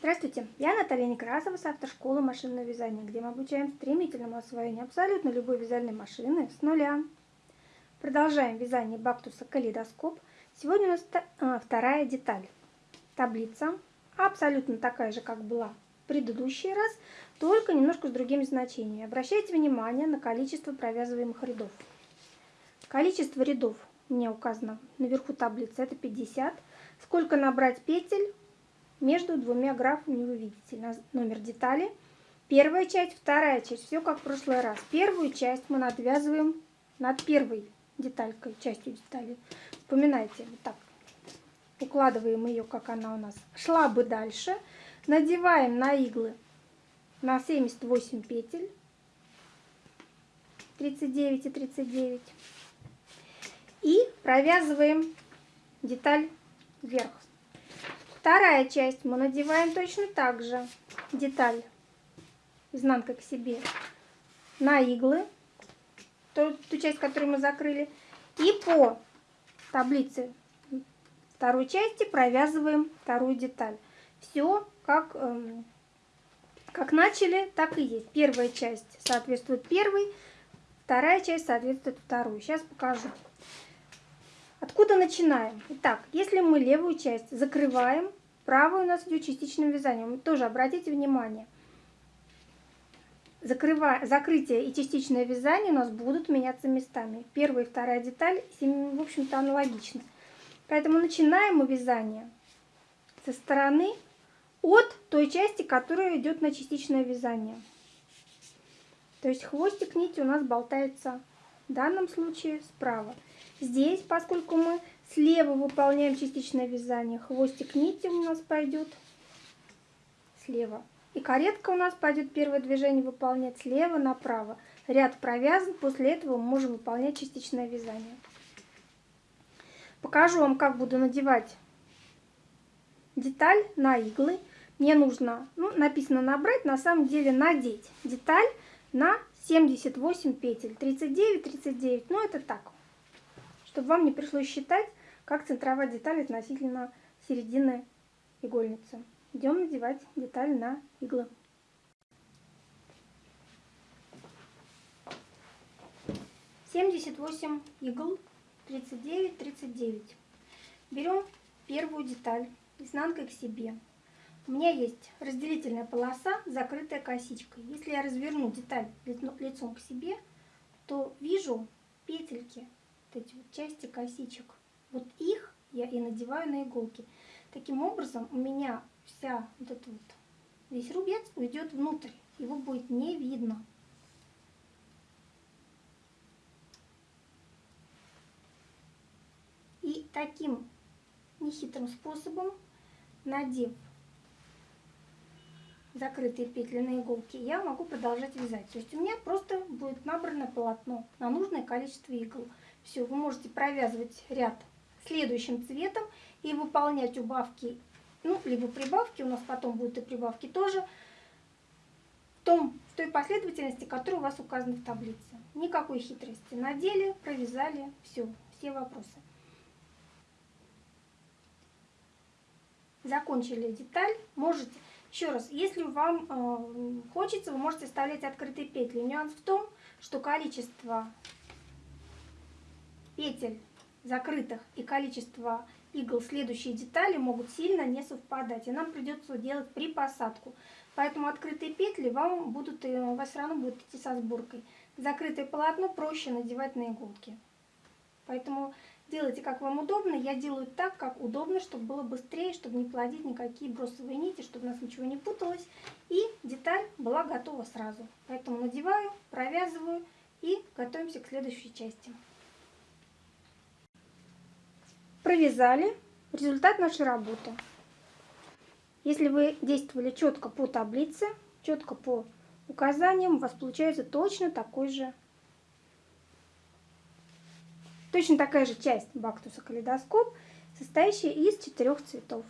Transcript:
Здравствуйте, я Наталья Некрасова с автошколы машинного вязания, где мы обучаем стремительному освоению абсолютно любой вязальной машины с нуля. Продолжаем вязание бактуса калейдоскоп. Сегодня у нас а, вторая деталь. Таблица абсолютно такая же, как была в предыдущий раз, только немножко с другими значениями. Обращайте внимание на количество провязываемых рядов. Количество рядов меня указано наверху таблицы, это 50. Сколько набрать петель между двумя графами вы видите номер детали. Первая часть, вторая часть, все как в прошлый раз. Первую часть мы надвязываем над первой деталькой, частью детали. Вспоминайте, вот так. Укладываем ее, как она у нас шла бы дальше. Надеваем на иглы на 78 петель. 39 и 39. И провязываем деталь вверх. Вторая часть мы надеваем точно так же. Деталь изнанка к себе на иглы, ту, ту часть, которую мы закрыли. И по таблице второй части провязываем вторую деталь. Все как, эм, как начали, так и есть. Первая часть соответствует первой, вторая часть соответствует второй. Сейчас покажу. Откуда начинаем? Итак, если мы левую часть закрываем, правую у нас идет частичным вязанием. Тоже обратите внимание. Закрывая, закрытие и частичное вязание у нас будут меняться местами. Первая и вторая деталь, в общем-то, аналогичны. Поэтому начинаем мы вязание со стороны от той части, которая идет на частичное вязание. То есть хвостик нити у нас болтается в данном случае справа. Здесь, поскольку мы слева выполняем частичное вязание, хвостик нити у нас пойдет слева. И каретка у нас пойдет первое движение выполнять слева направо. Ряд провязан, после этого мы можем выполнять частичное вязание. Покажу вам, как буду надевать деталь на иглы. Мне нужно, ну, написано набрать, на самом деле надеть деталь на 78 петель. 39, 39, ну это так, чтобы вам не пришлось считать, как центровать деталь относительно середины игольницы. Идем надевать деталь на иглы. Семьдесят восемь игл, тридцать девять, тридцать девять. Берем первую деталь изнанкой к себе. У меня есть разделительная полоса, закрытая косичкой. Если я разверну деталь лицом к себе, то вижу петельки вот эти вот части косичек. Вот их я и надеваю на иголки. Таким образом у меня вся вот эта вот, весь рубец уйдет внутрь. Его будет не видно. И таким нехитрым способом, надев закрытые петли на иголки, я могу продолжать вязать. То есть у меня просто будет набрано полотно на нужное количество игл. Все, вы можете провязывать ряд следующим цветом и выполнять убавки, ну, либо прибавки, у нас потом будут и прибавки тоже, в, том, в той последовательности, которая у вас указана в таблице. Никакой хитрости. Надели, провязали, все, все вопросы. Закончили деталь, можете еще раз, если вам э, хочется, вы можете вставлять открытые петли. Нюанс в том, что количество петель закрытых и количество игл следующие детали могут сильно не совпадать. И нам придется делать припосадку. Поэтому открытые петли вам будут, э, у вас все равно будут идти со сборкой. Закрытое полотно проще надевать на иголки. Поэтому Делайте, как вам удобно. Я делаю так, как удобно, чтобы было быстрее, чтобы не плодить никакие бросовые нити, чтобы у нас ничего не путалось. И деталь была готова сразу. Поэтому надеваю, провязываю и готовимся к следующей части. Провязали. Результат нашей работы. Если вы действовали четко по таблице, четко по указаниям, у вас получается точно такой же Точно такая же часть бактуса калейдоскоп, состоящая из четырех цветов.